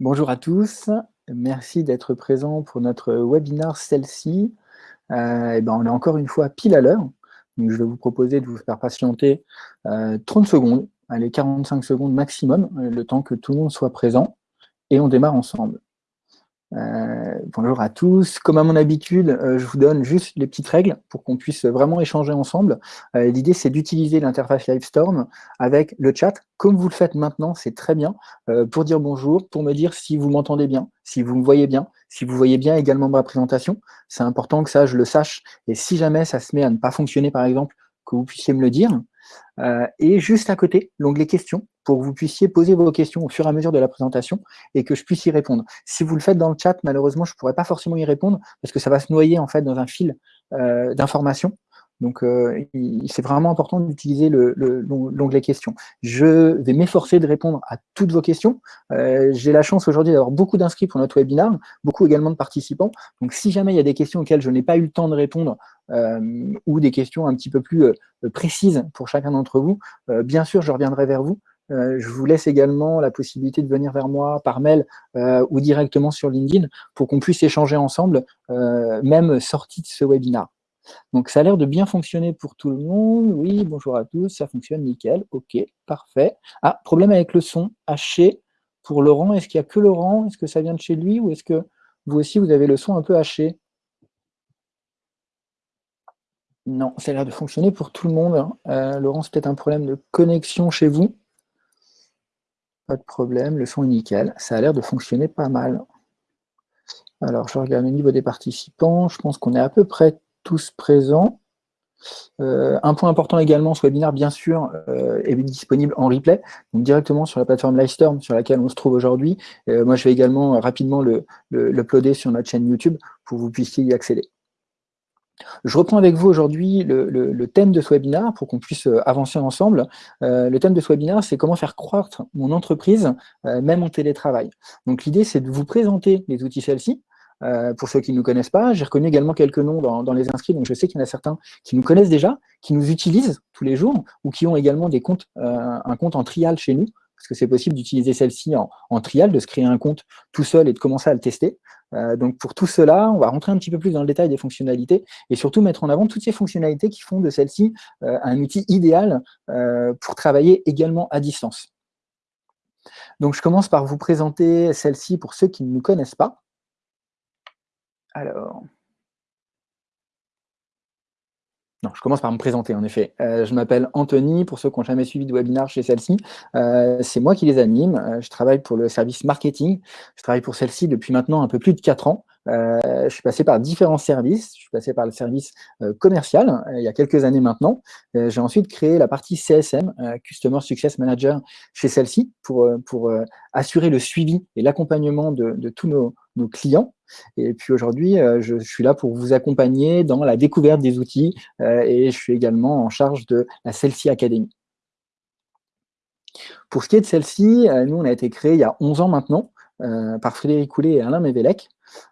Bonjour à tous, merci d'être présents pour notre webinaire celle-ci. Euh, ben, on est encore une fois pile à l'heure, donc je vais vous proposer de vous faire patienter 30 euh, secondes, allez 45 secondes maximum, le temps que tout le monde soit présent, et on démarre ensemble. Euh, bonjour à tous. Comme à mon habitude, euh, je vous donne juste les petites règles pour qu'on puisse vraiment échanger ensemble. Euh, l'idée, c'est d'utiliser l'interface Livestorm avec le chat, comme vous le faites maintenant, c'est très bien, pour dire bonjour, pour me dire si vous m'entendez bien, si vous me voyez bien, si vous voyez bien également ma présentation. C'est important que ça, je le sache. Et si jamais ça se met à ne pas fonctionner, par exemple, que vous puissiez me le dire. Et juste à côté, l'onglet questions, pour que vous puissiez poser vos questions au fur et à mesure de la présentation et que je puisse y répondre. Si vous le faites dans le chat, malheureusement, je ne pourrai pas forcément y répondre parce que ça va se noyer en fait dans un fil euh, d'informations. Donc, euh, c'est vraiment important d'utiliser l'onglet questions. Je vais m'efforcer de répondre à toutes vos questions. Euh, j'ai la chance aujourd'hui d'avoir beaucoup d'inscrits pour notre webinaire, beaucoup également de participants. Donc, si jamais il y a des questions auxquelles je n'ai pas eu le temps de répondre ou des questions un petit peu plus précises pour chacun d'entre vous, bien sûr, je reviendrai vers vous. Euh, je vous laisse également la possibilité de venir vers moi par mail euh, ou directement sur LinkedIn pour qu'on puisse échanger ensemble, euh, même sorti de ce webinaire. Donc, ça a l'air de bien fonctionner pour tout le monde. Oui, bonjour à tous, ça fonctionne nickel. OK, parfait. Ah, problème avec le son haché pour Laurent. Est-ce qu'il n'y a que Laurent? Est-ce que ça vient de chez lui ou est-ce que vous aussi, vous avez le son un peu haché? Non, ça a l'air de fonctionner pour tout le monde. Hein. Laurent, c'est peut-être un problème de connexion chez vous. Pas de problème, le son est nickel. Ça a l'air de fonctionner pas mal. Alors, je regarde au niveau des participants. Je pense qu'on est à peu près tous présents. Euh, un point important également, ce webinaire, bien sûr, euh, est disponible en replay, donc directement sur la plateforme Livestorm sur laquelle on se trouve aujourd'hui. Euh, moi, je vais également rapidement le, le, sur notre chaîne YouTube pour que vous puissiez y accéder. Je reprends avec vous aujourd'hui le, thème de ce webinaire pour qu'on puisse avancer ensemble. Le thème de ce webinaire, c'est comment faire croître mon entreprise, même en télétravail. Donc l'idée, c'est de vous présenter les outils celles-ci. pour ceux qui ne nous connaissent pas, j'ai reconnu également quelques noms dans, les inscrits, donc je sais qu'il y en a certains qui nous connaissent déjà, qui nous utilisent tous les jours, ou qui ont également des comptes, un compte en trial chez nous, parce que c'est possible d'utiliser celle-ci en, trial, de se créer un compte tout seul et de commencer à le tester. Euh, donc pour tout cela, on va rentrer un petit peu plus dans le détail des fonctionnalités et surtout mettre en avant toutes ces fonctionnalités qui font de celle-ci euh, un outil idéal euh, pour travailler également à distance. Donc je commence par vous présenter celle-ci pour ceux qui ne nous connaissent pas. Alors, non, je commence par me présenter, en effet. Euh, je m'appelle Anthony, pour ceux qui n'ont jamais suivi de webinaire chez celle-ci. Euh, c'est moi qui les anime. Euh, je travaille pour le service marketing. Je travaille pour celle-ci depuis maintenant un peu plus de 4 ans. je suis passé par différents services. Je suis passé par le service commercial il y a quelques années maintenant. J'ai ensuite créé la partie CSM, Customer Success Manager, chez celle-ci pour, pour assurer le suivi et l'accompagnement de, de, tous nos, clients. Et puis aujourd'hui, euh, je, suis là pour vous accompagner dans la découverte des outils euh, et je suis également en charge de la Celsi Academy. Pour ce qui est de celle-ci, euh, nous, on a été créé il y a 11 ans maintenant par Frédéric Coulet et Alain Mévélec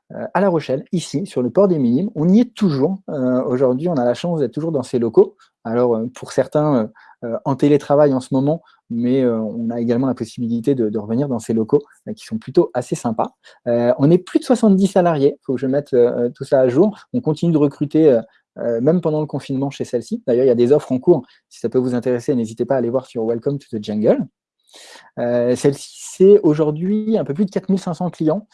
à La Rochelle, ici, sur le port des Minimes. On y est toujours. Aujourd'hui, on a la chance d'être toujours dans ces locaux. Alors, pour certains, en télétravail en ce moment, mais euh, on a également la possibilité de, revenir dans ces locaux euh, qui sont plutôt assez sympas. Euh, on est plus de 70 salariés, il faut que je mette tout ça à jour. On continue de recruter même pendant le confinement chez celle-ci. D'ailleurs, il y a des offres en cours. Si ça peut vous intéresser, n'hésitez pas à aller voir sur Welcome to the Jungle. Celle-ci, c'est aujourd'hui un peu plus de 4500 clients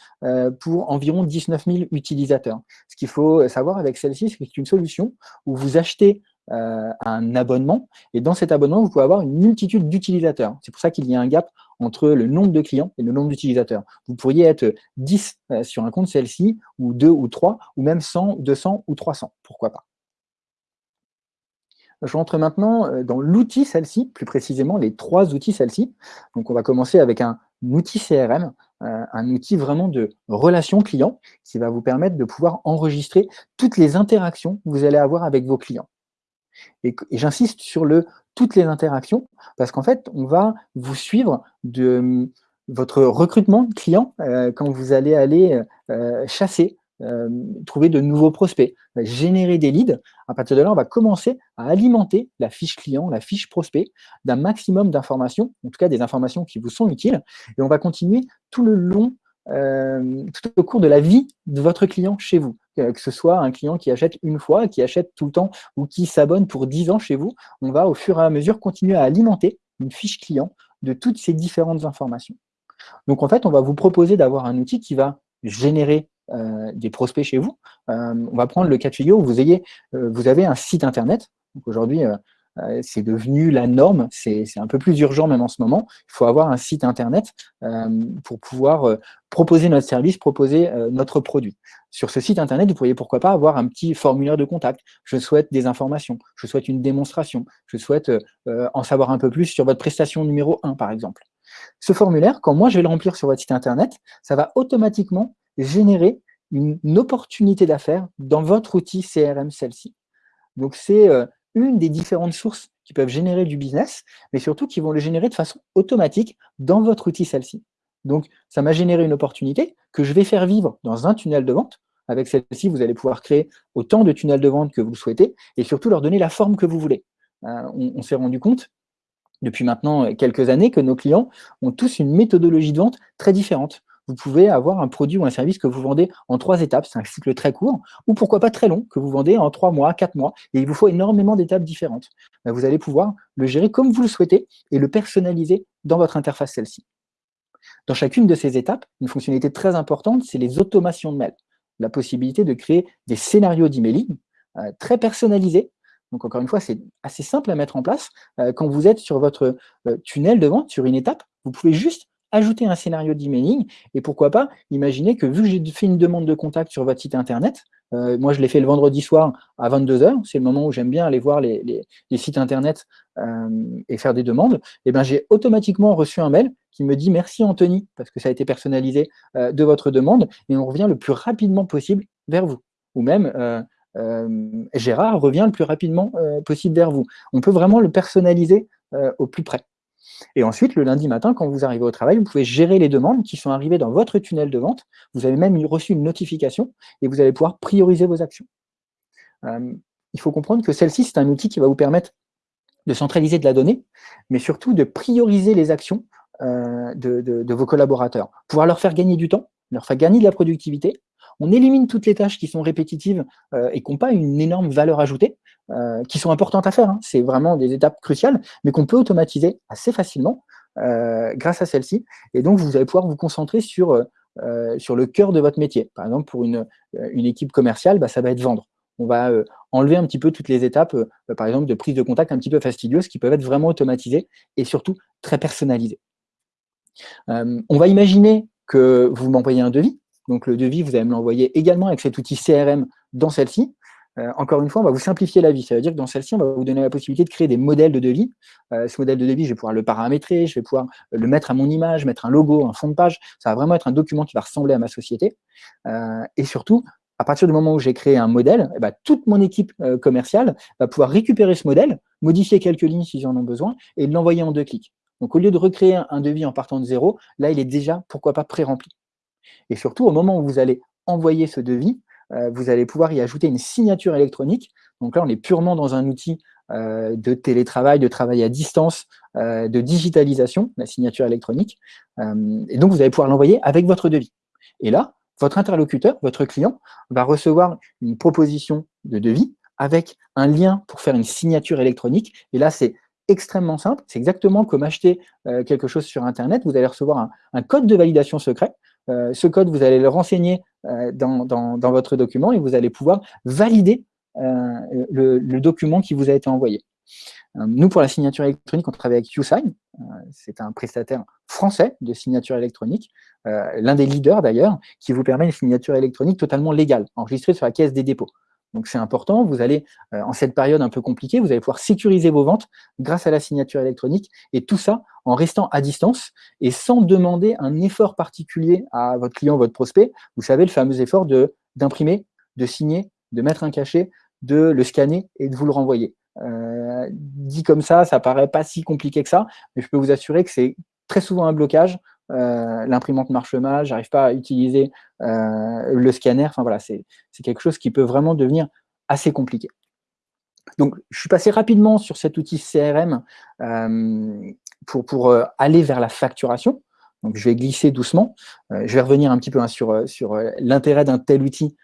pour environ 19 000 utilisateurs. Ce qu'il faut savoir avec celle-ci, c'est que c'est une solution où vous achetez euh, un abonnement. Et dans cet abonnement, vous pouvez avoir une multitude d'utilisateurs. C'est pour ça qu'il y a un gap entre le nombre de clients et le nombre d'utilisateurs. Vous pourriez être 10 euh, sur un compte celle-ci, ou 2 ou 3, ou même 100, 200 ou 300. Pourquoi pas? Je rentre maintenant euh, dans l'outil celle-ci, plus précisément les trois outils celle-ci. Donc on va commencer avec un outil CRM, un outil vraiment de relation client qui va vous permettre de pouvoir enregistrer toutes les interactions que vous allez avoir avec vos clients. Et, j'insiste sur le toutes les interactions, parce qu'en fait, on va vous suivre de hum, votre recrutement de clients euh, quand vous allez aller euh, chasser, euh, trouver de nouveaux prospects, générer des leads. À partir de là, on va commencer à alimenter la fiche client, la fiche prospect d'un maximum d'informations, en tout cas des informations qui vous sont utiles, et on va continuer tout le long tout au cours de la vie de votre client chez vous que ce soit un client qui achète une fois, qui achète tout le temps ou qui s'abonne pour 10 ans chez vous, on va au fur et à mesure continuer à alimenter une fiche client de toutes ces différentes informations. Donc en fait, on va vous proposer d'avoir un outil qui va générer euh, des prospects chez vous. Euh, on va prendre le cas de figure où vous, ayez, euh, vous avez un site internet. Aujourd'hui, euh, c'est devenu la norme, c'est un peu plus urgent même en ce moment. Il faut avoir un site internet euh, pour pouvoir euh, proposer notre service, proposer notre produit. Sur ce site internet, vous pourriez pourquoi pas avoir un petit formulaire de contact. Je souhaite des informations, je souhaite une démonstration, je souhaite en savoir un peu plus sur votre prestation numéro 1 par exemple. Ce formulaire, quand moi je vais le remplir sur votre site internet, ça va automatiquement générer une, opportunité d'affaires dans votre outil CRM celle-ci. Donc c'est une des différentes sources qui peuvent générer du business, mais surtout qui vont le générer de façon automatique dans votre outil celle-ci. Donc, ça m'a généré une opportunité que je vais faire vivre dans un tunnel de vente. Avec celle-ci, vous allez pouvoir créer autant de tunnels de vente que vous le souhaitez et surtout leur donner la forme que vous voulez. Euh, on s'est rendu compte depuis maintenant quelques années que nos clients ont tous une méthodologie de vente très différente vous pouvez avoir un produit ou un service que vous vendez en trois étapes, c'est un cycle très court, ou pourquoi pas très long, que vous vendez en trois mois, quatre mois, et il vous faut énormément d'étapes différentes. Ben, vous allez pouvoir le gérer comme vous le souhaitez et le personnaliser dans votre interface celle-ci. Dans chacune de ces étapes, une fonctionnalité très importante, c'est les automations de mail. La possibilité de créer des scénarios d'emailing euh, très personnalisés. Donc encore une fois, c'est assez simple à mettre en place. Euh, quand vous êtes sur votre euh, tunnel de vente, sur une étape, vous pouvez juste ajouter un scénario d'emailing, et pourquoi pas, imaginez que vu que j'ai fait une demande de contact sur votre site internet, euh, moi je l'ai fait le vendredi soir à 22h, c'est le moment où j'aime bien aller voir les, sites internet euh, et faire des demandes, et ben j'ai automatiquement reçu un mail qui me dit merci Anthony, parce que ça a été personnalisé euh, de votre demande, et on revient le plus rapidement possible vers vous. Ou même Gérard revient le plus rapidement possible vers vous. On peut vraiment le personnaliser au plus près. Et ensuite, le lundi matin, quand vous arrivez au travail, vous pouvez gérer les demandes qui sont arrivées dans votre tunnel de vente. Vous avez même reçu une notification et vous allez pouvoir prioriser vos actions. Euh, il faut comprendre que celle-ci, c'est un outil qui va vous permettre de centraliser de la donnée, mais surtout de prioriser les actions euh, de, vos collaborateurs. Pouvoir leur faire gagner du temps, leur faire gagner de la productivité. On élimine toutes les tâches qui sont répétitives euh, et qui n'ont pas une énorme valeur ajoutée. Euh, qui sont importantes à faire. Hein. C'est vraiment des étapes cruciales, mais qu'on peut automatiser assez facilement euh, grâce à celle-ci. Et donc, vous allez pouvoir vous concentrer sur, sur le cœur de votre métier. Par exemple, pour une, une équipe commerciale, bah, ça va être vendre. On va enlever un petit peu toutes les étapes, par exemple, de prise de contact un petit peu fastidieuses qui peuvent être vraiment automatisées et surtout très personnalisées. on va imaginer que vous m'envoyez un devis. Donc, le devis, vous allez me l'envoyer également avec cet outil CRM dans celle-ci. Euh, encore une fois, on va vous simplifier la vie. Ça veut dire que dans celle-ci, on va vous donner la possibilité de créer des modèles de devis. Euh, ce modèle de devis, je vais pouvoir le paramétrer, je vais pouvoir le mettre à mon image, mettre un logo, un fond de page. Ça va vraiment être un document qui va ressembler à ma société. Euh, et surtout, à partir du moment où j'ai créé un modèle, eh ben, toute mon équipe commerciale va pouvoir récupérer ce modèle, modifier quelques lignes s'ils en ont besoin, et l'envoyer en deux clics. Donc, au lieu de recréer un devis en partant de zéro, là, il est déjà, pourquoi pas, pré-rempli. Et surtout, au moment où vous allez envoyer ce devis, euh, vous allez pouvoir y ajouter une signature électronique. Donc là, on est purement dans un outil euh, de télétravail, de travail à distance, euh, de digitalisation, la signature électronique. et donc, vous allez pouvoir l'envoyer avec votre devis. Et là, votre interlocuteur, votre client, va recevoir une proposition de devis avec un lien pour faire une signature électronique. Et là, c'est extrêmement simple. C'est exactement comme acheter quelque chose sur Internet. Vous allez recevoir un code de validation secret ce code, vous allez le renseigner euh, dans, votre document et vous allez pouvoir valider euh, le, document qui vous a été envoyé. Nous, pour la signature électronique, on travaille avec YouSign. C'est un prestataire français de signature électronique, l'un des leaders d'ailleurs, qui vous permet une signature électronique totalement légale, enregistrée sur la caisse des dépôts. Donc c'est important, vous allez, euh, en cette période un peu compliquée, vous allez pouvoir sécuriser vos ventes grâce à la signature électronique, et tout ça en restant à distance et sans demander un effort particulier à votre client, votre prospect. Vous savez, le fameux effort d'imprimer, de, signer, de mettre un cachet, de le scanner et de vous le renvoyer. Euh, dit comme ça, ça paraît pas si compliqué que ça, mais je peux vous assurer que c'est très souvent un blocage euh, l'imprimante marche mal, j'arrive pas à utiliser euh, le scanner. C'est quelque chose qui peut vraiment devenir assez compliqué. Donc, je suis passé rapidement sur cet outil CRM euh, pour, aller vers la facturation. Je vais glisser doucement. je vais revenir un petit peu hein, sur, sur l'intérêt d'un tel outil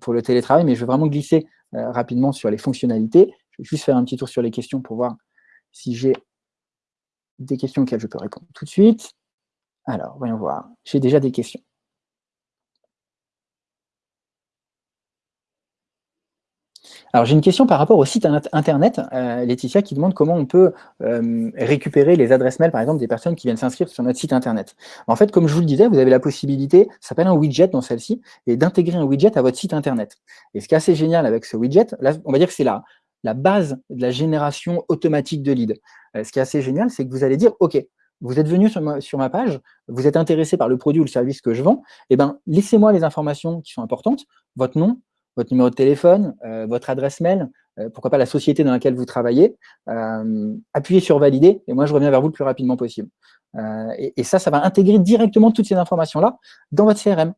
pour le télétravail, mais je vais vraiment glisser rapidement sur les fonctionnalités. Je vais juste faire un petit tour sur les questions pour voir si j'ai des questions auxquelles je peux répondre tout de suite. Alors, voyons voir. J'ai déjà des questions. Alors, j'ai une question par rapport au site internet, euh, Laetitia, qui demande comment on peut euh, récupérer les adresses mail, par exemple, des personnes qui viennent s'inscrire sur notre site internet. En fait, comme je vous le disais, vous avez la possibilité, ça s'appelle un widget dans celle-ci, et d'intégrer un widget à votre site internet. Et ce qui est assez génial avec ce widget, là, on va dire que c'est la, base de la génération automatique de leads. Euh, ce qui est assez génial, c'est que vous allez dire, OK, vous êtes venu sur ma, page, vous êtes intéressé par le produit ou le service que je vends, eh ben, laissez-moi les informations qui sont importantes, votre nom, votre numéro de téléphone, euh, votre adresse mail, euh, pourquoi pas la société dans laquelle vous travaillez, euh, appuyez sur valider, et moi je reviens vers vous le plus rapidement possible. Et, et, ça, ça va intégrer directement toutes ces informations-là dans votre CRM.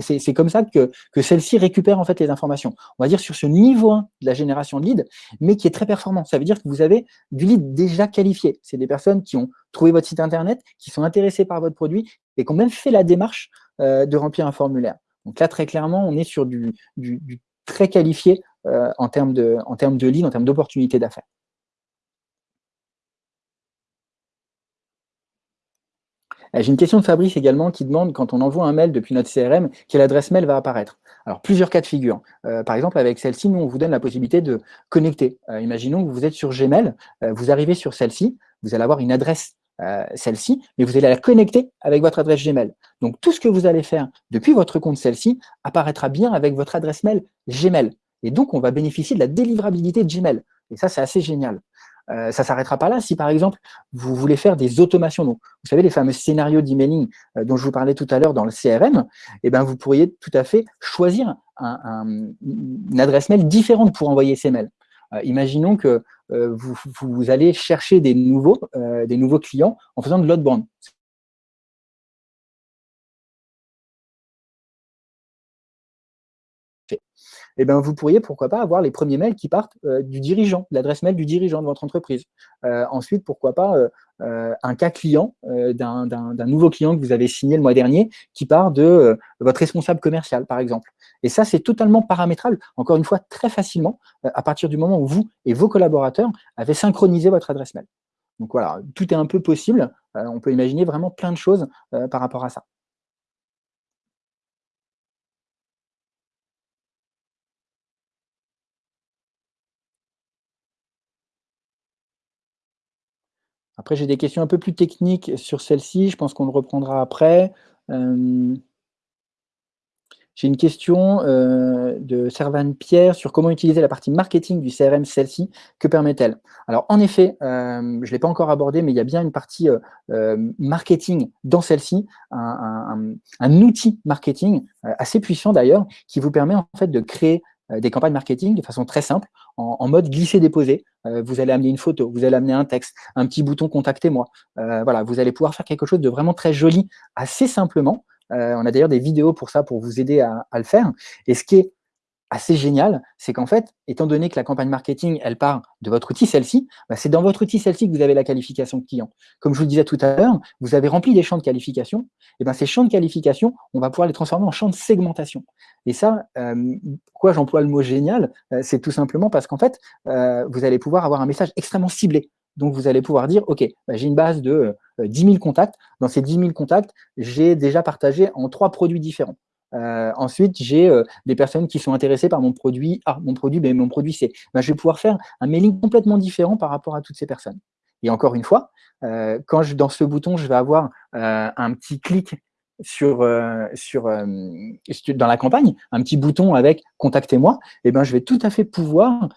C'est comme ça que, que celle-ci récupère en fait les informations. On va dire sur ce niveau 1 de la génération de lead, mais qui est très performant. Ça veut dire que vous avez du lead déjà qualifié. C'est des personnes qui ont trouvé votre site internet, qui sont intéressées par votre produit et qui ont même fait la démarche de remplir un formulaire. Donc là, très clairement, on est sur du, très qualifié euh, en, termes de, en termes de lead, en termes d'opportunités d'affaires. Euh, j'ai une question de Fabrice également qui demande, quand on envoie un mail depuis notre CRM, quelle adresse mail va apparaître? Alors, plusieurs cas de figure. Euh, par exemple, avec celle-ci, nous, on vous donne la possibilité de connecter. imaginons que vous êtes sur Gmail, vous arrivez sur celle-ci, vous allez avoir une adresse euh, celle-ci, mais vous allez la connecter avec votre adresse Gmail. Donc, tout ce que vous allez faire depuis votre compte celle-ci apparaîtra bien avec votre adresse mail Gmail. Et donc, on va bénéficier de la délivrabilité de Gmail. Et ça, c'est assez génial. Euh, ça s'arrêtera pas là. Si, par exemple, vous voulez faire des automations, donc, vous savez, les fameux scénarios d'emailing euh, dont je vous parlais tout à l'heure dans le CRM, eh ben, vous pourriez tout à fait choisir une adresse mail différente pour envoyer ces mails. imaginons que euh, vous, allez chercher des nouveaux, euh, des nouveaux clients en faisant de l'outbound. Eh ben, vous pourriez, pourquoi pas, avoir les premiers mails qui partent euh, du dirigeant, l'adresse mail du dirigeant de votre entreprise. ensuite, pourquoi pas, un cas client d'un nouveau client que vous avez signé le mois dernier qui part de votre responsable commercial, par exemple. Et ça, c'est totalement paramétrable, encore une fois, très facilement, euh, à partir du moment où vous et vos collaborateurs avez synchronisé votre adresse mail. Donc voilà, tout est un peu possible. Euh, on peut imaginer vraiment plein de choses euh, par rapport à ça. Après, j'ai des questions un peu plus techniques sur celle-ci. Je pense qu'on le reprendra après. J'ai une question euh, de Servan Pierre sur comment utiliser la partie marketing du CRM celle-ci. Que permet-elle? Alors, en effet, euh, je ne l'ai pas encore abordé, mais il y a bien une partie euh, marketing dans celle-ci, un, outil marketing assez puissant d'ailleurs, qui vous permet en fait de créer des campagnes marketing de façon très simple, en, en mode glisser-déposer. vous allez amener une photo, vous allez amener un texte, un petit bouton « Contactez-moi Voilà, vous allez pouvoir faire quelque chose de vraiment très joli, assez simplement, euh, on a d'ailleurs des vidéos pour ça, pour vous aider à, le faire. Et ce qui est assez génial, c'est qu'en fait, étant donné que la campagne marketing, elle part de votre outil celle-ci, bah, c'est dans votre outil celle-ci que vous avez la qualification client. Comme je vous le disais tout à l'heure, vous avez rempli des champs de qualification, et ben ces champs de qualification, on va pouvoir les transformer en champs de segmentation. Et ça, euh, pourquoi j'emploie le mot génial euh, C'est tout simplement parce qu'en fait, vous allez pouvoir avoir un message extrêmement ciblé. Donc, vous allez pouvoir dire, OK, bah, j'ai une base de 10 euh, 000 contacts. Dans ces 10 000 contacts, j'ai déjà partagé en trois produits différents. Euh, ensuite, j'ai euh, des personnes qui sont intéressées par mon produit A, mon produit B, mon produit C. Bah, je vais pouvoir faire un mailing complètement différent par rapport à toutes ces personnes. Et encore une fois, quand je, dans ce bouton, je vais avoir un petit clic sur, sur, dans la campagne, un petit bouton avec « Contactez-moi », eh ben, je vais tout à fait pouvoir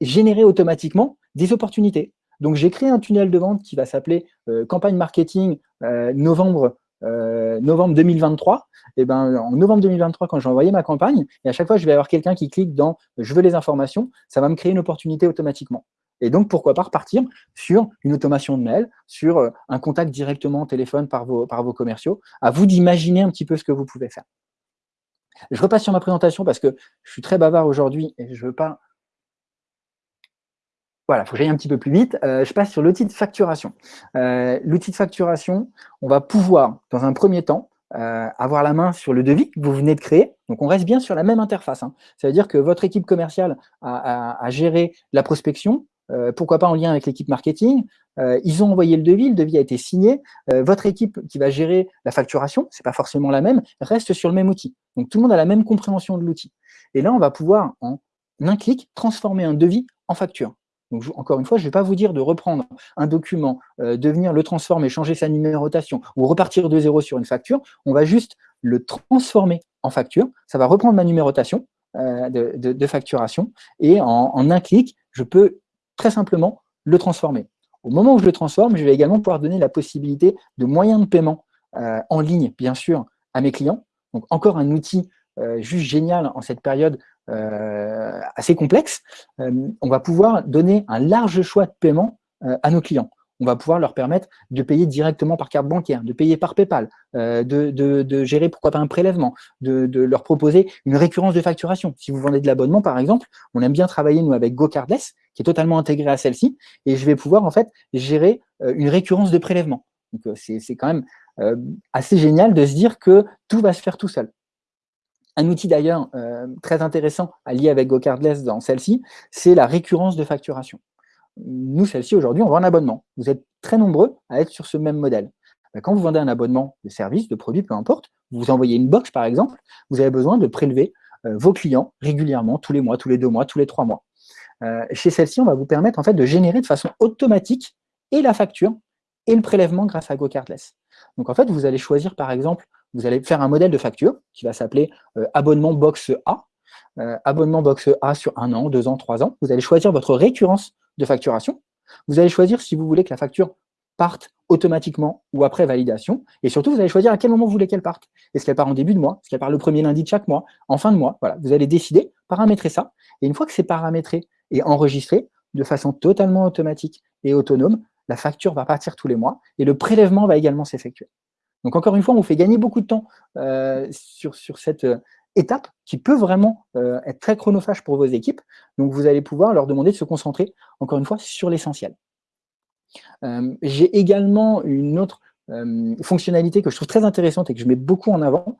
générer automatiquement des opportunités. Donc, j'ai créé un tunnel de vente qui va s'appeler euh, campagne marketing euh, novembre, euh, novembre 2023. Et ben, en novembre 2023, quand j'ai envoyé ma campagne, et à chaque fois, je vais avoir quelqu'un qui clique dans « je veux les informations », ça va me créer une opportunité automatiquement. Et donc, pourquoi pas repartir sur une automation de mail, sur un contact directement au téléphone par vos, par vos commerciaux. À vous d'imaginer un petit peu ce que vous pouvez faire. Je repasse sur ma présentation parce que je suis très bavard aujourd'hui et je ne veux pas voilà, il faut que j'aille un petit peu plus vite. je passe sur l'outil de facturation. l'outil de facturation, on va pouvoir, dans un premier temps, avoir la main sur le devis que vous venez de créer. Donc, on reste bien sur la même interface. Hein. Ça veut dire que votre équipe commerciale a, a géré la prospection, euh, pourquoi pas en lien avec l'équipe marketing. Euh, ils ont envoyé le devis, le devis a été signé. Euh, votre équipe qui va gérer la facturation, c'est pas forcément la même, reste sur le même outil. Donc tout le monde a la même compréhension de l'outil. Et là, on va pouvoir, en un clic, transformer un devis en facture. Donc, encore une fois, je ne vais pas vous dire de reprendre un document, de venir le transformer, changer sa numérotation ou repartir de zéro sur une facture. On va juste le transformer en facture. Ça va reprendre ma numérotation de, facturation et en, un clic, je peux très simplement le transformer. Au moment où je le transforme, je vais également pouvoir donner la possibilité de moyens de paiement euh, en ligne, bien sûr, à mes clients. Donc, encore un outil euh, juste génial en cette période euh, assez complexe. on va pouvoir donner un large choix de paiement à nos clients on va pouvoir leur permettre de payer directement par carte bancaire, de payer par PayPal, euh, de, gérer pourquoi pas un prélèvement, de, leur proposer une récurrence de facturation. Si vous vendez de l'abonnement, par exemple, on aime bien travailler, nous, avec GoCardless, qui est totalement intégré à celle-ci, et je vais pouvoir, en fait, gérer euh, une récurrence de prélèvement. Euh, c'est quand même assez génial de se dire que tout va se faire tout seul. Un outil d'ailleurs très intéressant à lier avec GoCardless dans celle-ci, c'est la récurrence de facturation nous, celle-ci, aujourd'hui, on vend un abonnement. Vous êtes très nombreux à être sur ce même modèle. Ben, quand vous vendez un abonnement de service, de produit, peu importe, vous envoyez une box, par exemple, vous avez besoin de prélever euh, vos clients régulièrement, tous les mois, tous les deux mois, tous les trois mois. Euh, chez celle-ci, on va vous permettre en fait de générer de façon automatique et la facture et le prélèvement grâce à GoCardless. Donc en fait, vous allez choisir par exemple, vous allez faire un modèle de facture qui va s'appeler euh, abonnement box A, abonnement box A sur un an, deux ans, trois ans. Vous allez choisir votre récurrence de facturation. Vous allez choisir si vous voulez que la facture parte automatiquement ou après validation. Et surtout, vous allez choisir à quel moment vous voulez qu'elle parte. Est-ce qu'elle part en début de mois Est-ce qu'elle part le premier lundi de chaque mois En fin de mois vous allez décider, paramétrer ça. Et une fois que c'est paramétré et enregistré, de façon totalement automatique et autonome, la facture va partir tous les mois et le prélèvement va également s'effectuer. Donc encore une fois, on vous fait gagner beaucoup de temps euh, sur, sur cette, euh, étape qui peut vraiment euh, être très chronophage pour vos équipes. Donc, vous allez pouvoir leur demander de se concentrer, encore une fois, sur l'essentiel. J'ai également une autre fonctionnalité que je trouve très intéressante et que je mets beaucoup en avant,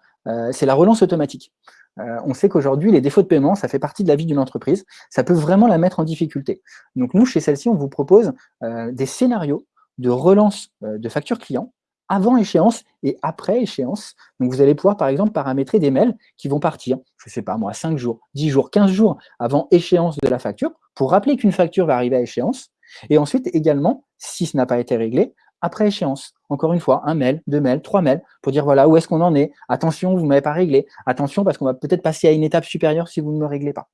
c'est la relance automatique. on sait qu'aujourd'hui, les défauts de paiement, ça fait partie de la vie d'une entreprise. Ça peut vraiment la mettre en difficulté. Donc, nous, chez celle-ci, on vous propose des scénarios de relance de factures clients avant échéance et après échéance. Donc, vous allez pouvoir, par exemple, paramétrer des mails qui vont partir, je ne sais pas moi, 5 jours, 10 jours, 15 jours avant échéance de la facture, pour rappeler qu'une facture va arriver à échéance. Et ensuite, également, si ce n'a pas été réglé, après échéance. Encore une fois, un mail, deux mails, trois mails, pour dire voilà, où est-ce qu'on en est? Attention, vous ne m'avez pas réglé. Attention, parce qu'on va peut-être passer à une étape supérieure si vous ne me réglez pas.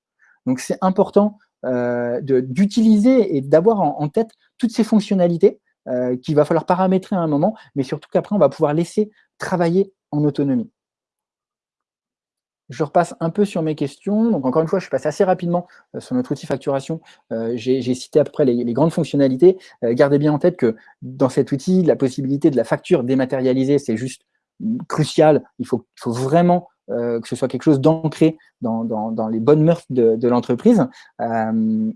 Donc, c'est important euh, d'utiliser et d'avoir en, tête toutes ces fonctionnalités euh, qu'il va falloir paramétrer à un moment, mais surtout qu'après, on va pouvoir laisser travailler en autonomie. Je repasse un peu sur mes questions. Encore une fois, je passe assez rapidement euh, sur notre outil facturation. Euh, j'ai cité à peu près les, grandes fonctionnalités. gardez bien en tête que dans cet outil, la possibilité de la facture dématérialisée, c'est juste crucial. Il faut, vraiment que ce soit quelque chose d'ancré dans, les bonnes mœurs de l'entreprise.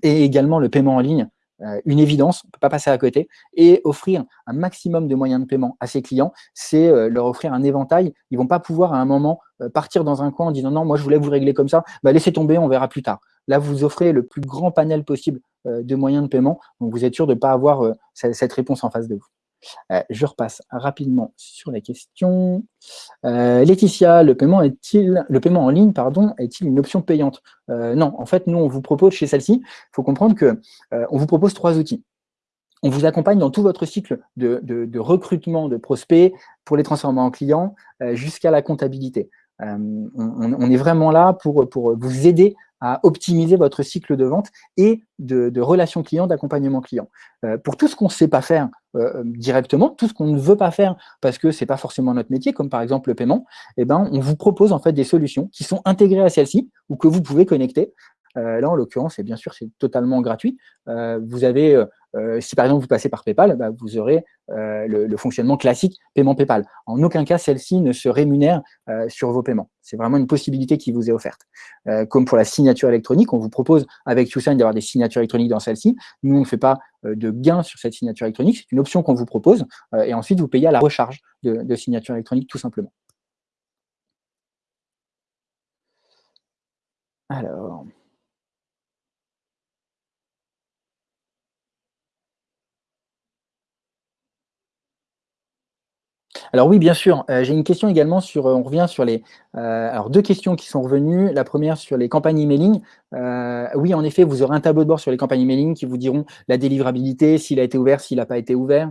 et également le paiement en ligne. Euh, une évidence, on ne peut pas passer à côté, et offrir un maximum de moyens de paiement à ses clients, c'est euh, leur offrir un éventail. Ils ne vont pas pouvoir à un moment euh, partir dans un coin en disant non, moi je voulais vous régler comme ça, bah, laissez tomber, on verra plus tard. Là, vous offrez le plus grand panel possible de moyens de paiement, donc vous êtes sûr de ne pas avoir cette réponse en face de vous. Euh, je repasse rapidement sur les questions. Euh, Laetitia, le paiement est-il, le paiement en ligne, est-il une option payante? Euh, Non, en fait, nous, on vous propose chez celle-ci, il faut comprendre que on vous propose trois outils. On vous accompagne dans tout votre cycle de, recrutement de prospects pour les transformer en clients jusqu'à la comptabilité. On, est vraiment là pour, vous aider à optimiser votre cycle de vente et de, relations clients, d'accompagnement client. Euh, pour tout ce qu'on ne sait pas faire euh, directement, tout ce qu'on ne veut pas faire parce que ce n'est pas forcément notre métier, comme par exemple le paiement, eh ben, on vous propose en fait des solutions qui sont intégrées à celle-ci ou que vous pouvez connecter. Euh, là, en l'occurrence, bien sûr, c'est totalement gratuit. vous avez si par exemple vous passez par PayPal, bah, vous aurez le, fonctionnement classique paiement PayPal. En aucun cas, celle-ci ne se rémunère sur vos paiements. C'est vraiment une possibilité qui vous est offerte. comme pour la signature électronique, on vous propose avec TwoSign d'avoir des signatures électroniques dans celle-ci. Nous, on ne fait pas de gain sur cette signature électronique, c'est une option qu'on vous propose, et ensuite vous payez à la recharge de, de signature électronique tout simplement. Alors, Alors oui, bien sûr. Euh, j'ai une question également sur, euh, on revient sur les, euh, alors deux questions qui sont revenues. La première sur les campagnes emailing. oui, en effet, vous aurez un tableau de bord sur les campagnes emailing qui vous diront la délivrabilité, s'il a été ouvert, s'il n'a pas été ouvert,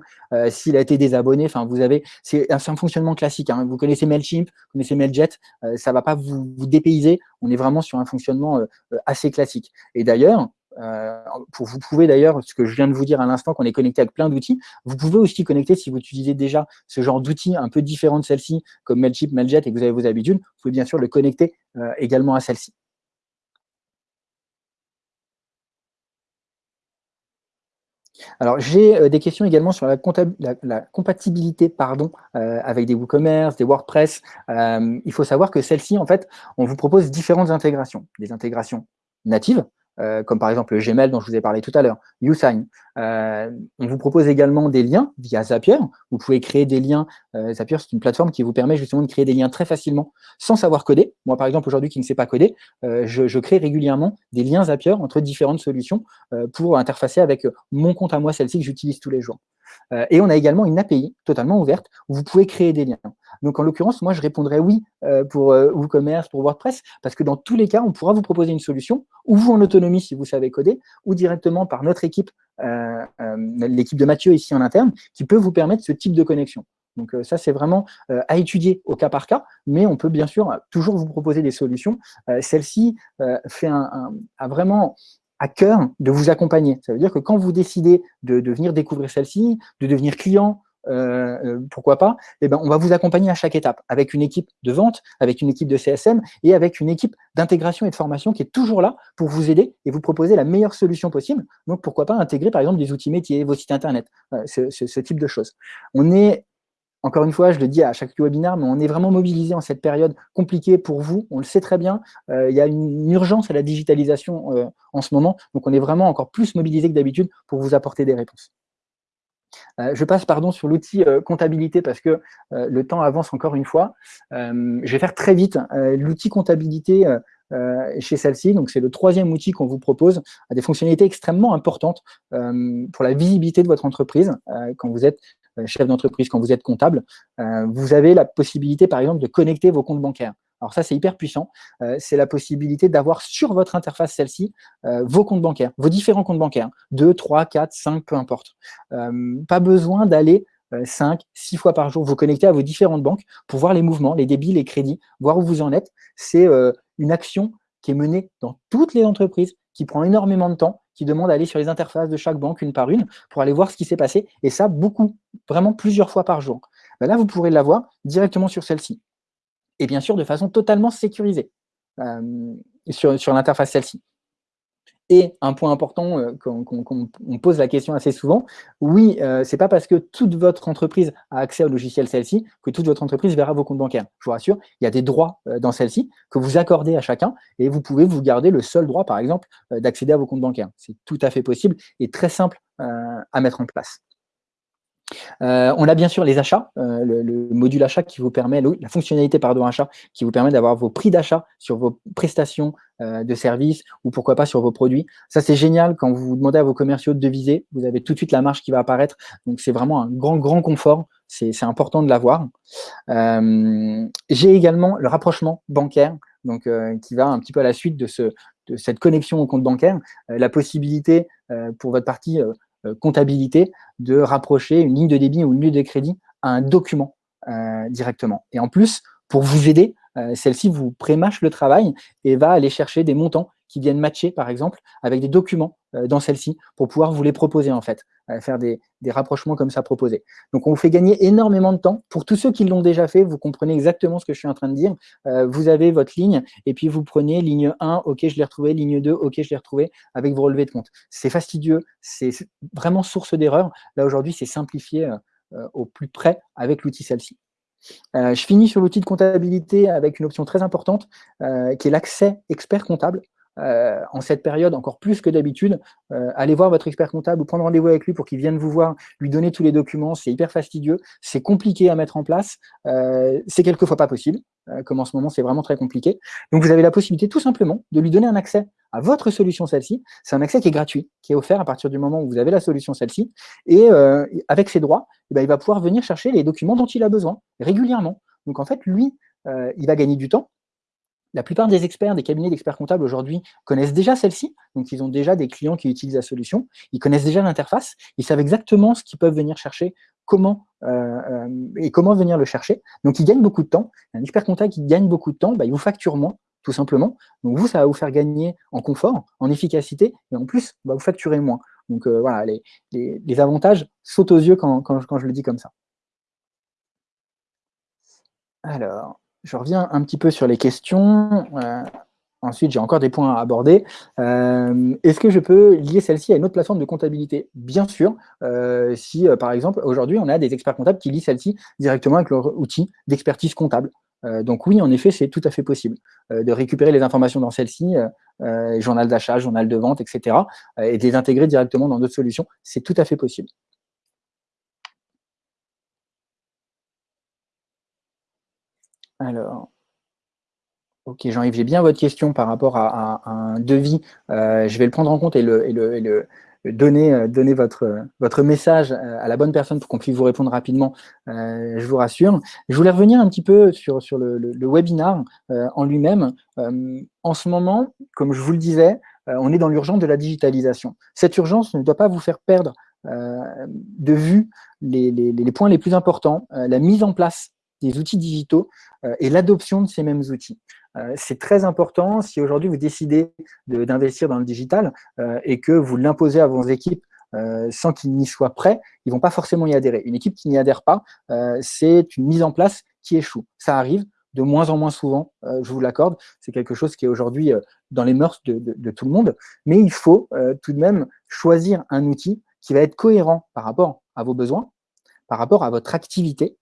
s'il a été désabonné. Enfin, vous avez, c'est un, fonctionnement classique. Hein. Vous connaissez Mailchimp, vous connaissez Mailjet, ça ne va pas vous, vous, dépayser. On est vraiment sur un fonctionnement assez classique. Et d'ailleurs, euh, vous pouvez d'ailleurs, ce que je viens de vous dire à l'instant, qu'on est connecté avec plein d'outils, vous pouvez aussi connecter, si vous utilisez déjà ce genre d'outils un peu différents de celle-ci, comme Mailchimp, Mailjet, et que vous avez vos habitudes, vous pouvez bien sûr le connecter euh, également à celle-ci. Alors, j'ai euh, des questions également sur la, compatibilité pardon, avec des WooCommerce, des WordPress. il faut savoir que celle-ci, en fait, on vous propose différentes intégrations. Des intégrations natives, euh, comme par exemple le Gmail dont je vous ai parlé tout à l'heure, YouSign. Euh, on vous propose également des liens via Zapier. Vous pouvez créer des liens. Euh, Zapier, c'est une plateforme qui vous permet justement de créer des liens très facilement sans savoir coder. Moi, par exemple, aujourd'hui, qui ne sais pas coder, je, je, crée régulièrement des liens Zapier entre différentes solutions pour interfacer avec mon compte à moi, celle-ci que j'utilise tous les jours. Et on a également une API totalement ouverte où vous pouvez créer des liens. Donc, en l'occurrence, moi, je répondrais oui euh, pour euh, WooCommerce, pour WordPress, parce que dans tous les cas, on pourra vous proposer une solution, ou vous en autonomie si vous savez coder, ou directement par notre équipe, euh, l'équipe de Mathieu ici en interne, qui peut vous permettre ce type de connexion. Donc ça, c'est vraiment à étudier au cas par cas, mais on peut bien sûr toujours vous proposer des solutions. Celle-ci fait un, a vraiment à cœur de vous accompagner. Ça veut dire que quand vous décidez de, venir découvrir celle-ci, de devenir client, euh, euh, pourquoi pas, eh ben, on va vous accompagner à chaque étape, avec une équipe de vente, avec une équipe de CSM et avec une équipe d'intégration et de formation qui est toujours là pour vous aider et vous proposer la meilleure solution possible. Donc, pourquoi pas intégrer, par exemple, des outils métiers, vos sites Internet, euh, ce, type de choses. On est encore une fois, je le dis à chaque webinaire, mais on est vraiment mobilisé en cette période compliquée pour vous. On le sait très bien. il y a une, urgence à la digitalisation en ce moment. Donc, on est vraiment encore plus mobilisé que d'habitude pour vous apporter des réponses. Euh, je passe pardon sur l'outil euh, comptabilité parce que euh, le temps avance encore une fois. je vais faire très vite. l'outil comptabilité chez celle-ci, donc c'est le troisième outil qu'on vous propose, a des fonctionnalités extrêmement importantes pour la visibilité de votre entreprise quand vous êtes chef d'entreprise, quand vous êtes comptable. vous avez la possibilité, par exemple, de connecter vos comptes bancaires. Alors ça, c'est hyper puissant. Euh, c'est la possibilité d'avoir sur votre interface celle-ci euh, vos comptes bancaires, vos différents comptes bancaires, 2, 3, 4, 5, peu importe. Euh, pas besoin d'aller 5, 6 fois par jour vous connecter à vos différentes banques pour voir les mouvements, les débits, les crédits, voir où vous en êtes. C'est une action qui est menée dans toutes les entreprises, qui prend énormément de temps, qui demande d'aller sur les interfaces de chaque banque une par une pour aller voir ce qui s'est passé. Et ça, beaucoup, vraiment plusieurs fois par jour. Ben là, vous pourrez l'avoir directement sur celle-ci et bien sûr de façon totalement sécurisée euh, sur, sur l'interface celle-ci. Et un point important, euh, qu'on pose la question assez souvent, oui, euh, c'est pas parce que toute votre entreprise a accès au logiciel celle-ci que toute votre entreprise verra vos comptes bancaires. Je vous rassure, il y a des droits dans celle-ci que vous accordez à chacun et vous pouvez vous garder le seul droit, par exemple, d'accéder à vos comptes bancaires. C'est tout à fait possible et très simple à mettre en place. Euh, on a bien sûr les achats, euh, le, module achat qui vous permet, la fonctionnalité pardon achat qui vous permet d'avoir vos prix d'achat sur vos prestations euh, de services ou pourquoi pas sur vos produits. Ça c'est génial quand vous demandez à vos commerciaux de deviser, vous avez tout de suite la marge qui va apparaître. Donc c'est vraiment un grand grand confort. C'est important de l'avoir. J'ai également le rapprochement bancaire, donc qui va un petit peu à la suite de, de cette connexion au compte bancaire, la possibilité pour votre partie comptabilité de rapprocher une ligne de débit ou une ligne de crédit à un document euh, directement. Et en plus, pour vous aider, euh, celle-ci vous prémâche le travail et va aller chercher des montants qui viennent matcher, par exemple, avec des documents dans celle-ci pour pouvoir vous les proposer en fait, faire des, des, rapprochements comme ça proposés. Donc on vous fait gagner énormément de temps. Pour tous ceux qui l'ont déjà fait, vous comprenez exactement ce que je suis en train de dire. vous avez votre ligne et puis vous prenez ligne 1, ok je l'ai retrouvé, ligne 2, ok je l'ai retrouvé, avec vos relevés de compte. C'est fastidieux, c'est vraiment source d'erreur. Là aujourd'hui c'est simplifié au plus près avec l'outil celle-ci. Euh, je finis sur l'outil de comptabilité avec une option très importante euh, qui est l'accès expert comptable. Euh, en cette période, encore plus que d'habitude, allez voir votre expert comptable ou prendre rendez-vous avec lui pour qu'il vienne vous voir, lui donner tous les documents, c'est hyper fastidieux, c'est compliqué à mettre en place, c'est quelquefois pas possible, comme en ce moment c'est vraiment très compliqué. Donc vous avez la possibilité tout simplement de lui donner un accès à votre solution celle-ci. C'est un accès qui est gratuit, qui est offert à partir du moment où vous avez la solution celle-ci. Et euh, avec ses droits, eh ben, il va pouvoir venir chercher les documents dont il a besoin régulièrement. Donc en fait, lui, euh, il va gagner du temps. La plupart des experts, des cabinets d'experts comptables aujourd'hui connaissent déjà celle-ci, donc ils ont déjà des clients qui utilisent la solution, ils connaissent déjà l'interface, ils savent exactement ce qu'ils peuvent venir chercher, comment euh, et comment venir le chercher. Donc ils gagnent beaucoup de temps. Un expert comptable qui gagne beaucoup de temps, bah, il vous facture moins, tout simplement. Donc vous, ça va vous faire gagner en confort, en efficacité, et en plus, va vous facturer moins. Donc euh, voilà, les, les, avantages sautent aux yeux quand, quand, je le dis comme ça. Alors, je reviens un petit peu sur les questions. Euh, ensuite, j'ai encore des points à aborder. Euh, est-ce que je peux lier celle-ci à une autre plateforme de comptabilité? Bien sûr, si par exemple, aujourd'hui, on a des experts comptables qui lient celle-ci directement avec leur outil d'expertise comptable. Euh, donc oui, en effet, c'est tout à fait possible euh, de récupérer les informations dans celle-ci, euh, journal d'achat, journal de vente, etc., et de les intégrer directement dans d'autres solutions. C'est tout à fait possible. Alors, ok Jean-Yves, j'ai bien votre question par rapport à, un devis. je vais le prendre en compte et euh, donner votre, message euh, à la bonne personne pour qu'on puisse vous répondre rapidement, euh, je vous rassure. Je voulais revenir un petit peu sur, le, webinar en lui-même. en ce moment, comme je vous le disais, on est dans l'urgence de la digitalisation. Cette urgence ne doit pas vous faire perdre de vue les, points les plus importants, la mise en place des outils digitaux et l'adoption de ces mêmes outils. Euh, c'est très important si aujourd'hui vous décidez d'investir dans le digital euh, et que vous l'imposez à vos équipes euh, sans qu'ils n'y soient prêts, ils vont pas forcément y adhérer. Une équipe qui n'y adhère pas, c'est une mise en place qui échoue. Ça arrive de moins en moins souvent, je vous l'accorde. C'est quelque chose qui est aujourd'hui dans les mœurs de, tout le monde. Mais il faut tout de même choisir un outil qui va être cohérent par rapport à vos besoins, par rapport à votre activité,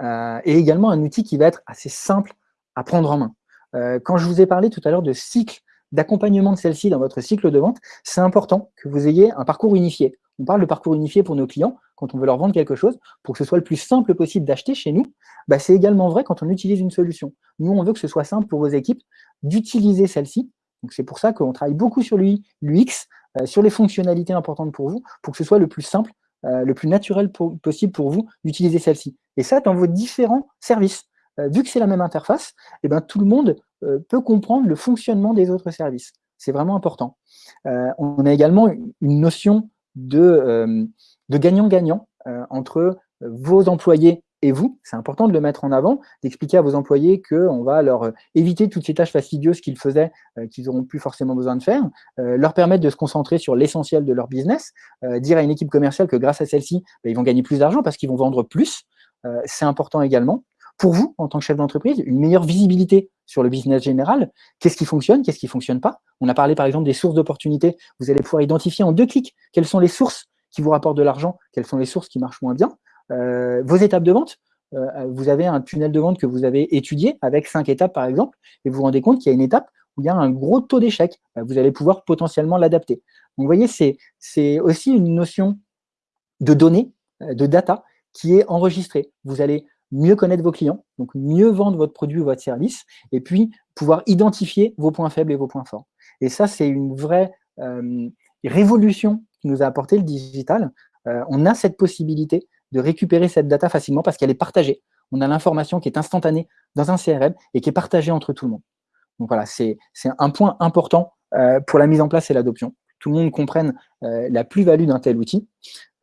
et également un outil qui va être assez simple à prendre en main. Euh, quand je vous ai parlé tout à l'heure de cycle d'accompagnement de celle-ci dans votre cycle de vente, c'est important que vous ayez un parcours unifié. On parle de parcours unifié pour nos clients quand on veut leur vendre quelque chose, pour que ce soit le plus simple possible d'acheter chez nous, bah c'est également vrai quand on utilise une solution. Nous, on veut que ce soit simple pour vos équipes d'utiliser celle-ci. Donc c'est pour ça qu'on travaille beaucoup sur l'UX, euh, sur les fonctionnalités importantes pour vous, pour que ce soit le plus simple, euh, le plus naturel possible pour vous d'utiliser celle-ci. Et ça, dans vos différents services. Euh, vu que c'est la même interface, eh ben, tout le monde euh, peut comprendre le fonctionnement des autres services. C'est vraiment important. Euh, on a également une notion de gagnant-gagnant entre vos employés et vous, c'est important de le mettre en avant, d'expliquer à vos employés qu'on va leur éviter toutes ces tâches fastidieuses qu'ils faisaient, qu'ils n'auront plus forcément besoin de faire, leur permettre de se concentrer sur l'essentiel de leur business, dire à une équipe commerciale que grâce à celle-ci, ben, ils vont gagner plus d'argent parce qu'ils vont vendre plus, c'est important également pour vous, en tant que chef d'entreprise, une meilleure visibilité sur le business général. Qu'est-ce qui fonctionne, qu'est-ce qui ne fonctionne pas? On a parlé par exemple des sources d'opportunités. Vous allez pouvoir identifier en deux clics quelles sont les sources qui vous rapportent de l'argent, quelles sont les sources qui marchent moins bien. Euh, vos étapes de vente, euh, vous avez un tunnel de vente que vous avez étudié avec cinq étapes par exemple, et vous vous rendez compte qu'il y a une étape où il y a un gros taux d'échec. Bah, vous allez pouvoir potentiellement l'adapter. Vous voyez, c'est aussi une notion de données, euh, de data, qui est enregistrée. Vous allez mieux connaître vos clients, donc mieux vendre votre produit ou votre service, et puis pouvoir identifier vos points faibles et vos points forts. Et ça, c'est une vraie euh, révolution qui nous a apporté le digital. Euh, on a cette possibilité de récupérer cette data facilement parce qu'elle est partagée. On a l'information qui est instantanée dans un CRM et qui est partagée entre tout le monde. Donc voilà, c'est un point important euh, pour la mise en place et l'adoption. Tout le monde comprenne la plus-value d'un tel outil.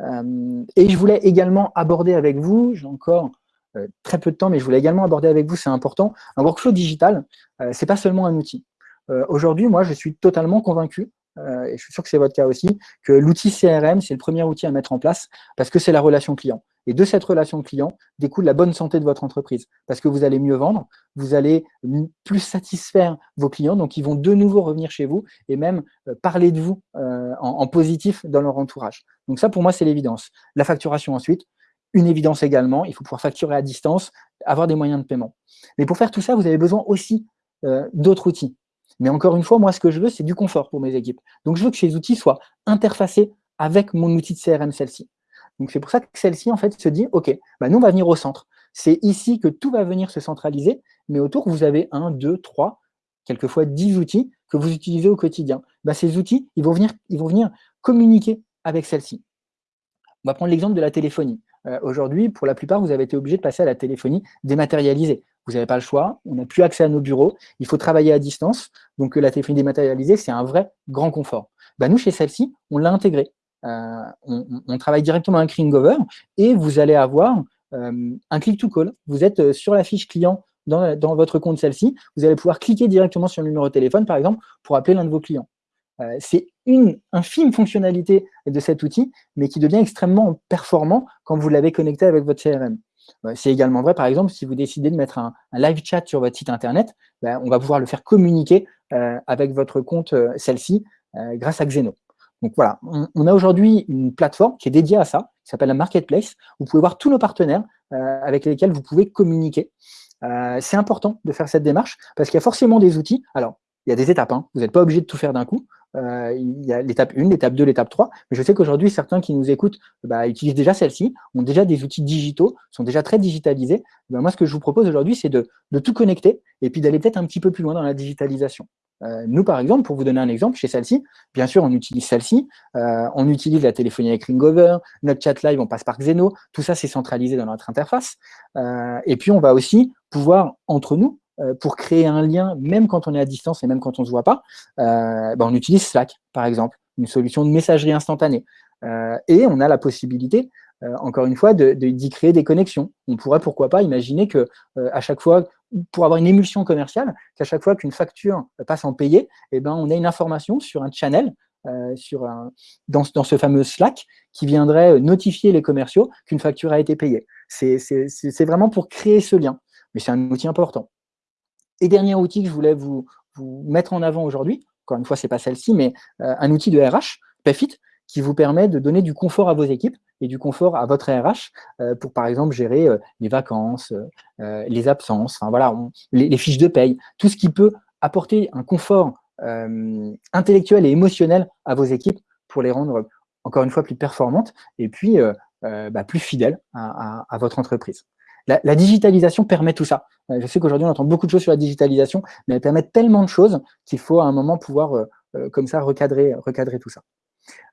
et je voulais également aborder avec vous, j'ai encore euh, très peu de temps, mais je voulais également aborder avec vous, c'est important, un workflow digital, euh, c'est pas seulement un outil. Euh, aujourd'hui, moi, je suis totalement convaincu et je suis sûr que c'est votre cas aussi, que l'outil CRM, c'est le premier outil à mettre en place parce que c'est la relation client. Et de cette relation client découle la bonne santé de votre entreprise. Parce que vous allez mieux vendre, vous allez plus satisfaire vos clients, donc ils vont de nouveau revenir chez vous et même euh, parler de vous euh, en, positif dans leur entourage. Donc ça, pour moi, c'est l'évidence. La facturation ensuite, une évidence également, il faut pouvoir facturer à distance, avoir des moyens de paiement. Mais pour faire tout ça, vous avez besoin aussi euh, d'autres outils. Mais encore une fois, moi, ce que je veux, c'est du confort pour mes équipes. Donc, je veux que ces outils soient interfacés avec mon outil de CRM, celle-ci. Donc c'est pour ça que celle-ci en fait se dit, ok, bah, nous on va venir au centre. C'est ici que tout va venir se centraliser, mais autour vous avez un, deux, trois, quelquefois dix outils que vous utilisez au quotidien. Bah, ces outils, ils vont venir, ils vont venir communiquer avec celle-ci. On va prendre l'exemple de la téléphonie. Euh, aujourd'hui, pour la plupart, vous avez été obligé de passer à la téléphonie dématérialisée. Vous n'avez pas le choix, on n'a plus accès à nos bureaux, il faut travailler à distance. Donc la téléphonie dématérialisée, c'est un vrai grand confort. Bah, nous, chez celle-ci, on l'a intégré. Euh, on, travaille directement avec Ringover et vous allez avoir euh, un click-to-call. Vous êtes euh, sur la fiche client dans, votre compte celle-ci, vous allez pouvoir cliquer directement sur le numéro de téléphone, par exemple, pour appeler l'un de vos clients. c'est une infime fonctionnalité de cet outil, mais qui devient extrêmement performant quand vous l'avez connecté avec votre CRM. C'est également vrai, par exemple, si vous décidez de mettre un, live chat sur votre site internet, ben, on va pouvoir le faire communiquer avec votre compte celle-ci grâce à Xeno. Donc voilà, on, a aujourd'hui une plateforme qui est dédiée à ça, qui s'appelle la Marketplace. Vous pouvez voir tous nos partenaires euh, avec lesquels vous pouvez communiquer. Euh, c'est important de faire cette démarche parce qu'il y a forcément des outils. Alors, il y a des étapes, hein. vous n'êtes pas obligé de tout faire d'un coup. Euh, il y a l'étape 1, l'étape 2, l'étape 3. Mais je sais qu'aujourd'hui, certains qui nous écoutent bah, utilisent déjà celle-ci, ont déjà des outils digitaux, sont déjà très digitalisés. Ben, moi, ce que je vous propose aujourd'hui, c'est de, de, tout connecter et puis d'aller peut-être un petit peu plus loin dans la digitalisation. Euh, nous, par exemple, pour vous donner un exemple, chez celle-ci, bien sûr, on utilise celle-ci, euh, on utilise la téléphonie avec Ringover, notre chat live, on passe par Xeno, tout ça, c'est centralisé dans notre interface. Euh, et puis, on va aussi pouvoir, entre nous, pour créer un lien, même quand on est à distance et même quand on ne se voit pas, ben, on utilise Slack, par exemple, une solution de messagerie instantanée. et on a la possibilité, encore une fois, d'y de, créer des connexions. On pourrait, pourquoi pas, imaginer que à chaque fois pour avoir une émulsion commerciale, qu'à chaque fois qu'une facture passe en payé, eh ben, on a une information sur un channel, euh, sur dans, dans, ce fameux Slack, qui viendrait notifier les commerciaux qu'une facture a été payée. C'est vraiment pour créer ce lien, mais c'est un outil important. Et dernier outil que je voulais vous, mettre en avant aujourd'hui, encore une fois, ce n'est pas celle-ci, mais euh, un outil de RH, Payfit, qui vous permet de donner du confort à vos équipes et du confort à votre RH euh, pour, par exemple, gérer euh, les vacances, les absences, les, fiches de paye, tout ce qui peut apporter un confort intellectuel et émotionnel à vos équipes pour les rendre, encore une fois, plus performantes et puis bah, plus fidèles à, votre entreprise. La, digitalisation permet tout ça. Je sais qu'aujourd'hui, on entend beaucoup de choses sur la digitalisation, mais elle permet tellement de choses qu'il faut à un moment pouvoir, comme ça, recadrer, recadrer tout ça.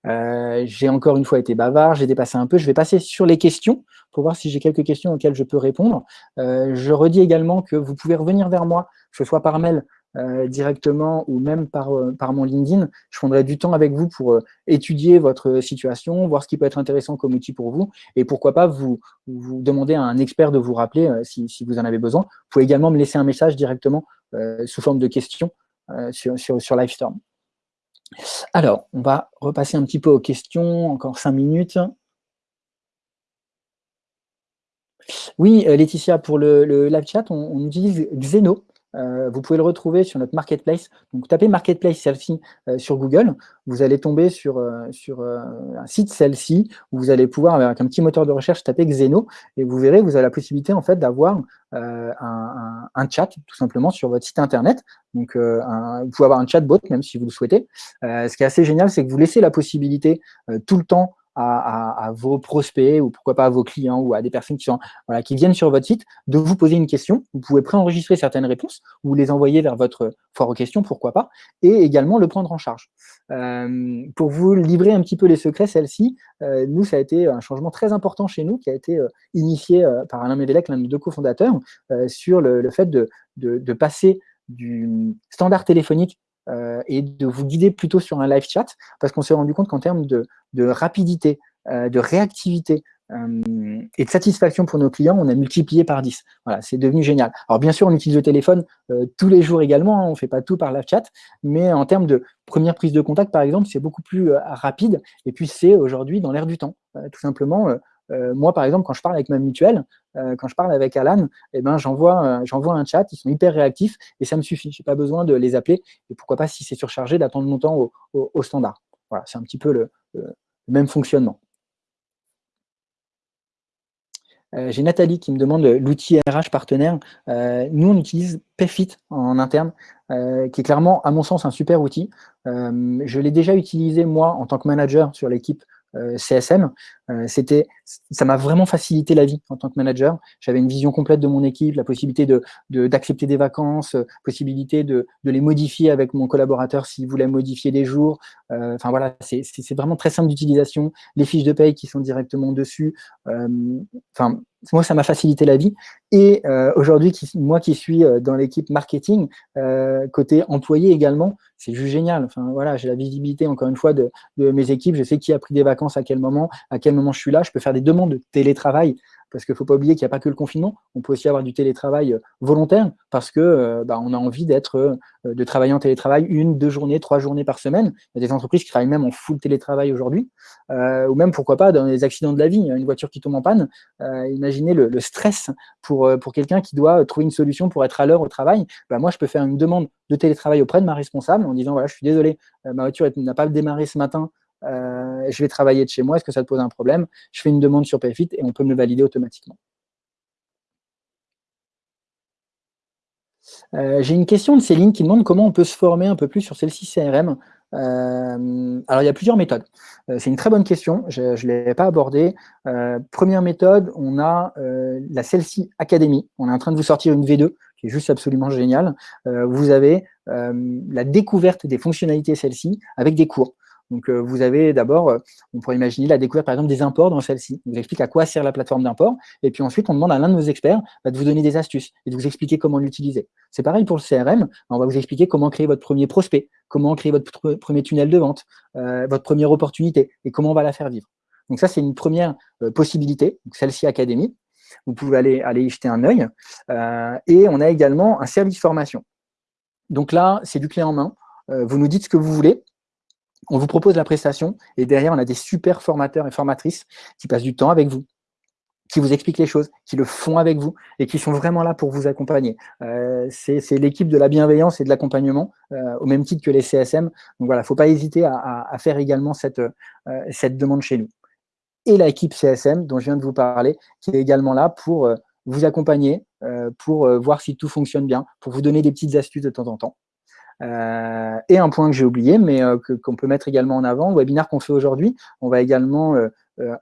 Euh, j'ai encore une fois été bavard, j'ai dépassé un peu. Je vais passer sur les questions pour voir si j'ai quelques questions auxquelles je peux répondre. Euh, je redis également que vous pouvez revenir vers moi, que ce soit par mail euh, directement ou même par, par mon LinkedIn. Je prendrai du temps avec vous pour étudier votre situation, voir ce qui peut être intéressant comme outil pour vous et pourquoi pas vous, demander à un expert de vous rappeler si, si, vous en avez besoin. Vous pouvez également me laisser un message directement sous forme de questions sur, sur, sur Livestorm. Alors, on va repasser un petit peu aux questions, encore cinq minutes. Oui, euh, Laetitia, pour le, live chat, on, utilise Xeno. Euh, vous pouvez le retrouver sur notre marketplace. Donc, tapez marketplace celle-ci euh, sur Google. Vous allez tomber sur, sur un site celle-ci où vous allez pouvoir, avec un petit moteur de recherche, taper Xeno et vous verrez, vous avez la possibilité en fait d'avoir un, un, chat tout simplement sur votre site internet donc, euh, vous pouvez avoir un chatbot, même si vous le souhaitez. Euh, ce qui est assez génial, c'est que vous laissez la possibilité euh, tout le temps à, vos prospects ou pourquoi pas à vos clients ou à des personnes qui, sont, voilà, qui viennent sur votre site de vous poser une question. Vous pouvez préenregistrer certaines réponses ou les envoyer vers votre foire aux questions, pourquoi pas, et également le prendre en charge. pour vous livrer un petit peu les secrets, celle-ci, nous, ça a été un changement très important chez nous qui a été initié par Alain Médélec, l'un de nos deux cofondateurs, sur le, fait de, de passer du standard téléphonique euh, et de vous guider plutôt sur un live chat, parce qu'on s'est rendu compte qu'en termes de, rapidité, euh, de réactivité, et de satisfaction pour nos clients, on a multiplié par 10. Voilà, c'est devenu génial. Alors bien sûr, on utilise le téléphone tous les jours également, hein, on ne fait pas tout par la chat, mais en termes de première prise de contact, par exemple, c'est beaucoup plus rapide, et puis c'est aujourd'hui dans l'air du temps. tout simplement, moi, par exemple, quand je parle avec ma mutuelle, quand je parle avec Alan, eh ben, j'envoie un chat, ils sont hyper réactifs, et ça me suffit. Je n'ai pas besoin de les appeler, et pourquoi pas, si c'est surchargé, d'attendre longtemps au, standard. Voilà, c'est un petit peu le même fonctionnement. Euh, j'ai Nathalie qui me demande l'outil RH partenaire. Euh, nous, on utilise Payfit en interne, euh, qui est clairement, à mon sens, un super outil. je l'ai déjà utilisé, moi, en tant que manager sur l'équipe euh, CSM, euh, c'était, ça m'a vraiment facilité la vie en tant que manager. J'avais une vision complète de mon équipe, la possibilité de, d'accepter des vacances, euh, possibilité de, de, les modifier avec mon collaborateur s'il voulait modifier des jours. Enfin voilà, c'est, vraiment très simple d'utilisation. Les fiches de paye qui sont directement dessus. Enfin, moi, ça m'a facilité la vie. Et euh, aujourd'hui, moi qui suis euh, dans l'équipe marketing, euh, côté employé également, c'est juste génial. Enfin, voilà, j'ai la visibilité, encore une fois, de, de, mes équipes. Je sais qui a pris des vacances à quel moment, à quel moment je suis là. Je peux faire des demandes de télétravail parce qu'il ne faut pas oublier qu'il n'y a pas que le confinement, on peut aussi avoir du télétravail euh, volontaire, parce que euh, bah, on a envie d'être, euh, de travailler en télétravail une, deux journées, trois journées par semaine. Il y a des entreprises qui travaillent même en full télétravail aujourd'hui, ou même, pourquoi pas, dans les accidents de la vie, une voiture qui tombe en panne, imaginez le, stress pour, pour quelqu'un qui doit trouver une solution pour être à l'heure au travail. Bah, moi, je peux faire une demande de télétravail auprès de ma responsable en disant, voilà, je suis désolé, ma voiture n'a pas démarré ce matin, je vais travailler de chez moi, est-ce que ça te pose un problème? Je fais une demande sur Payfit et on peut me le valider automatiquement. Euh, j'ai une question de Céline qui demande comment on peut se former un peu plus sur celle-ci CRM. Euh, alors, il y a plusieurs méthodes. c'est une très bonne question, je ne l'ai pas abordée. première méthode, on a la Celle-ci Academy. On est en train de vous sortir une V2 qui est juste absolument géniale. vous avez la découverte des fonctionnalités celle-ci avec des cours. Donc, euh, vous avez d'abord, euh, on pourrait imaginer la découverte, par exemple, des imports dans celle-ci. On vous explique à quoi sert la plateforme d'import. Et puis ensuite, on demande à l'un de nos experts bah, de vous donner des astuces et de vous expliquer comment l'utiliser. C'est pareil pour le CRM. On va vous expliquer comment créer votre premier prospect, comment créer votre premier tunnel de vente, euh, votre première opportunité et comment on va la faire vivre. Donc ça, c'est une première possibilité, celle-ci Académie. Vous pouvez aller, y jeter un œil. et on a également un service formation. Donc là, c'est du clé en main. vous nous dites ce que vous voulez on vous propose la prestation et derrière, on a des super formateurs et formatrices qui passent du temps avec vous, qui vous expliquent les choses, qui le font avec vous et qui sont vraiment là pour vous accompagner. Euh, c'est l'équipe de la bienveillance et de l'accompagnement, euh, au même titre que les CSM. Donc voilà, il ne faut pas hésiter à, faire également cette, euh, cette demande chez nous. Et l'équipe CSM, dont je viens de vous parler, qui est également là pour vous accompagner, pour voir si tout fonctionne bien, pour vous donner des petites astuces de temps en temps. Euh, et un point que j'ai oublié, mais euh, qu'on peut mettre également en avant, le webinaire qu'on fait aujourd'hui, on va également euh,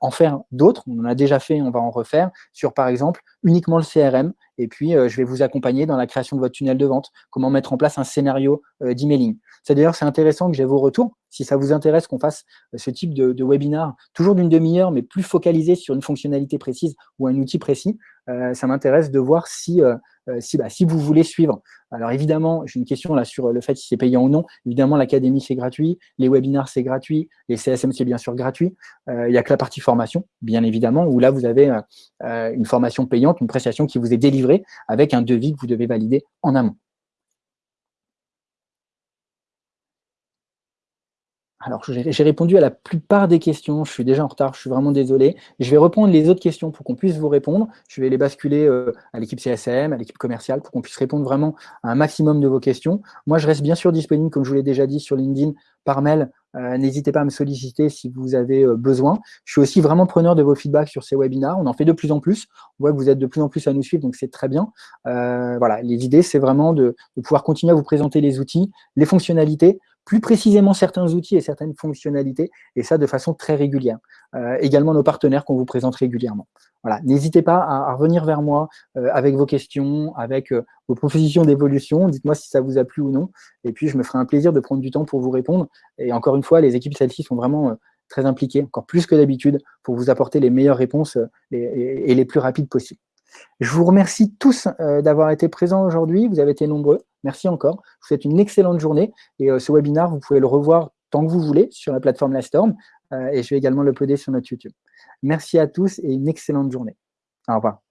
en faire d'autres, on en a déjà fait, on va en refaire, sur par exemple uniquement le CRM, et puis je vais vous accompagner dans la création de votre tunnel de vente, comment mettre en place un scénario d'emailing. C'est d'ailleurs c'est intéressant que j'ai vos retours, si ça vous intéresse qu'on fasse ce type de, de webinar, toujours d'une demi-heure, mais plus focalisé sur une fonctionnalité précise ou un outil précis, ça m'intéresse de voir si euh, si, bah, si vous voulez suivre. Alors évidemment, j'ai une question là sur le fait si c'est payant ou non. Évidemment, l'académie, c'est gratuit. Les webinars, c'est gratuit. Les CSM, c'est bien sûr gratuit. Euh, il n'y a que la partie formation, bien évidemment, où là, vous avez euh, une formation payante, une prestation qui vous est délivrée avec un devis que vous devez valider en amont. Alors, j'ai répondu à la plupart des questions. Je suis déjà en retard, je suis vraiment désolé. Je vais reprendre les autres questions pour qu'on puisse vous répondre. Je vais les basculer euh, à l'équipe CSM, à l'équipe commerciale, pour qu'on puisse répondre vraiment à un maximum de vos questions. Moi, je reste bien sûr disponible, comme je vous l'ai déjà dit, sur LinkedIn, par mail. Euh, n'hésitez pas à me solliciter si vous avez euh, besoin. Je suis aussi vraiment preneur de vos feedbacks sur ces webinars. On en fait de plus en plus. On voit que vous êtes de plus en plus à nous suivre, donc c'est très bien. voilà, les idées, c'est vraiment de pouvoir continuer à vous présenter les outils, les fonctionnalités, plus précisément certains outils et certaines fonctionnalités, et ça de façon très régulière. Euh, également nos partenaires qu'on vous présente régulièrement. Voilà, N'hésitez pas à, revenir vers moi euh, avec vos questions, avec euh, vos propositions d'évolution, dites-moi si ça vous a plu ou non, et puis je me ferai un plaisir de prendre du temps pour vous répondre. Et encore une fois, les équipes celles-ci sont vraiment très impliquées, encore plus que d'habitude, pour vous apporter les meilleures réponses et les plus rapides possibles. Je vous remercie tous d'avoir été présents aujourd'hui, vous avez été nombreux. Merci encore. Je vous souhaite une excellente journée. Et euh, ce webinaire, vous pouvez le revoir tant que vous voulez sur la plateforme La Storm. et je vais également l'uploader sur notre YouTube. Merci à tous et une excellente journée. Au revoir.